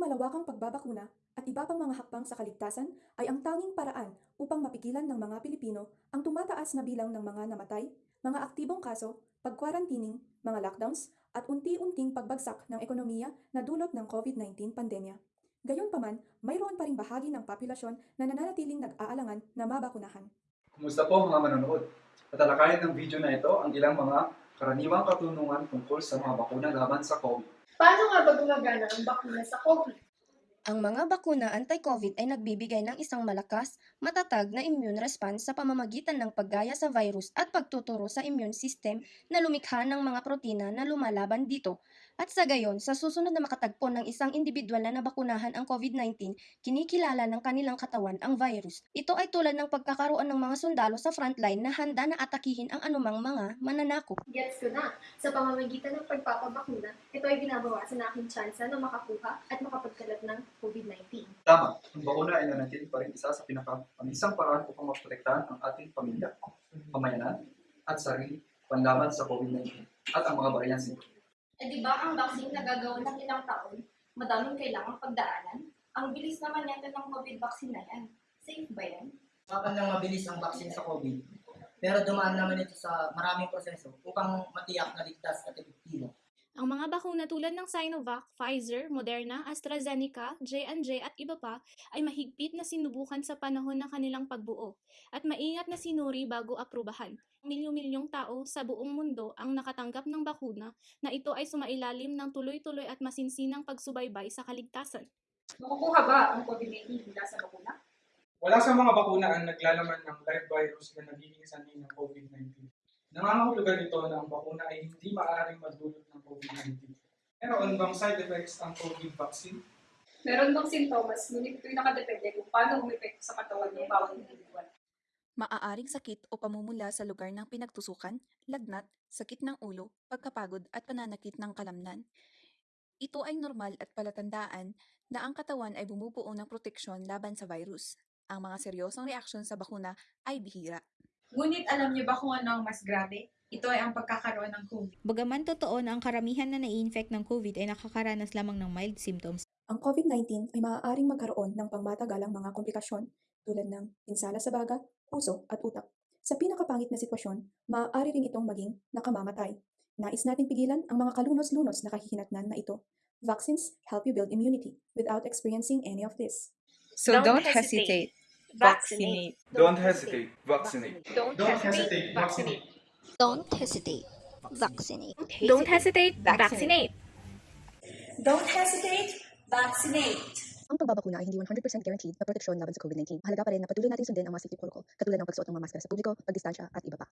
malawakang pagbabakuna at iba pang mga hakbang sa kaligtasan ay ang tanging paraan upang mapigilan ng mga Pilipino ang tumataas na bilang ng mga namatay, mga aktibong kaso, pagkwarantining, mga lockdowns, at unti-unting pagbagsak ng ekonomiya na dulot ng COVID-19 pandemya. Gayunpaman, mayroon pa ring bahagi ng populasyon na nananatiling nag-aalangan na mabakunahan. Kumusta po mga manonood? Tatalakayin ng video na ito ang ilang mga karaniwang katunungan tungkol sa mga bakuna laban sa COVID. Paano nga ba gumagana ang bakuna sa COVID? Ang mga bakuna anti-COVID ay nagbibigay ng isang malakas, matatag na immune response sa pamamagitan ng paggaya sa virus at pagtuturo sa immune system na lumikha ng mga protina na lumalaban dito. At sa gayon, sa susunod na makatagpo ng isang individual na nabakunahan ang COVID-19, kinikilala ng kanilang katawan ang virus. Ito ay tulad ng pagkakaroon ng mga sundalo sa frontline na handa na atakihin ang anumang mga mananakop. Gets ko na. Sa pamamagitan ng pagpapabakuna, ito ay binabawasan na aking tsansa na makakuha at makapagkalat ng COVID-19. Tama, ang bakuna ay nanatili pa rin isa sa pinaka ang isang paraan upang maprotektahan ang ating pamilya, pamayanan, at sarili panlaban sa COVID-19 at ang mga variants nito. Eh di ba ang vaccine na gagawin ng ilang taon, madaming kailangang pagdaanan? Ang bilis naman yata ng COVID vaccine na yan. Safe ba yan? Mapan lang mabilis ang vaccine sa COVID. Pero dumaan naman ito sa maraming proseso upang matiyak na ligtas at epektibo. Ang mga bakuna tulad ng Sinovac, Pfizer, Moderna, AstraZeneca, J&J at iba pa ay mahigpit na sinubukan sa panahon ng kanilang pagbuo at maingat na sinuri bago aprubahan. Milyon-milyong tao sa buong mundo ang nakatanggap ng bakuna na ito ay sumailalim ng tuloy-tuloy at masinsinang pagsubaybay sa kaligtasan. Makukuha ba ang COVID-19 mula sa bakuna? Wala sa mga bakuna ang naglalaman ng live virus na nagiging sanhi ng COVID-19. Nangangahulugan ito na ang bakuna ay hindi maaaring magdulot ng COVID-19. Meron bang side effects ang COVID vaccine? Meron bang sintomas, ngunit ito'y nakadepende kung paano umepekto sa katawan ng bawat individual. Maaaring sakit o pamumula sa lugar ng pinagtusukan, lagnat, sakit ng ulo, pagkapagod at pananakit ng kalamnan. Ito ay normal at palatandaan na ang katawan ay bumubuo ng proteksyon laban sa virus. Ang mga seryosong reaksyon sa bakuna ay bihira. Ngunit alam niyo ba kung ano ang mas grabe? Ito ay ang pagkakaroon ng COVID. Bagaman totoo na ang karamihan na nai-infect ng COVID ay nakakaranas lamang ng mild symptoms, Ang COVID-19 ay maaaring magkaroon ng pangmatagalang mga komplikasyon tulad ng pinsala sa baga, puso at utak. Sa pinakapangit na sitwasyon, maaari rin itong maging nakamamatay. Nais nating pigilan ang mga kalunos-lunos na kahihinatnan na ito. Vaccines help you build immunity without experiencing any of this. So don't, hesitate. Vaccinate. Don't hesitate, vaccinate. Don't, hesitate, vaccinate. Don't hesitate. Vaccinate. Don't hesitate, vaccinate! Don't hesitate, vaccinate! Ang pagbabakuna ay hindi 100% guaranteed na proteksyon laban sa COVID-19. Mahalaga pa rin na patuloy natin sundin ang mga safety protocol, katulad ng pagsuot ng mga maskara sa publiko, pagdistansya at iba pa.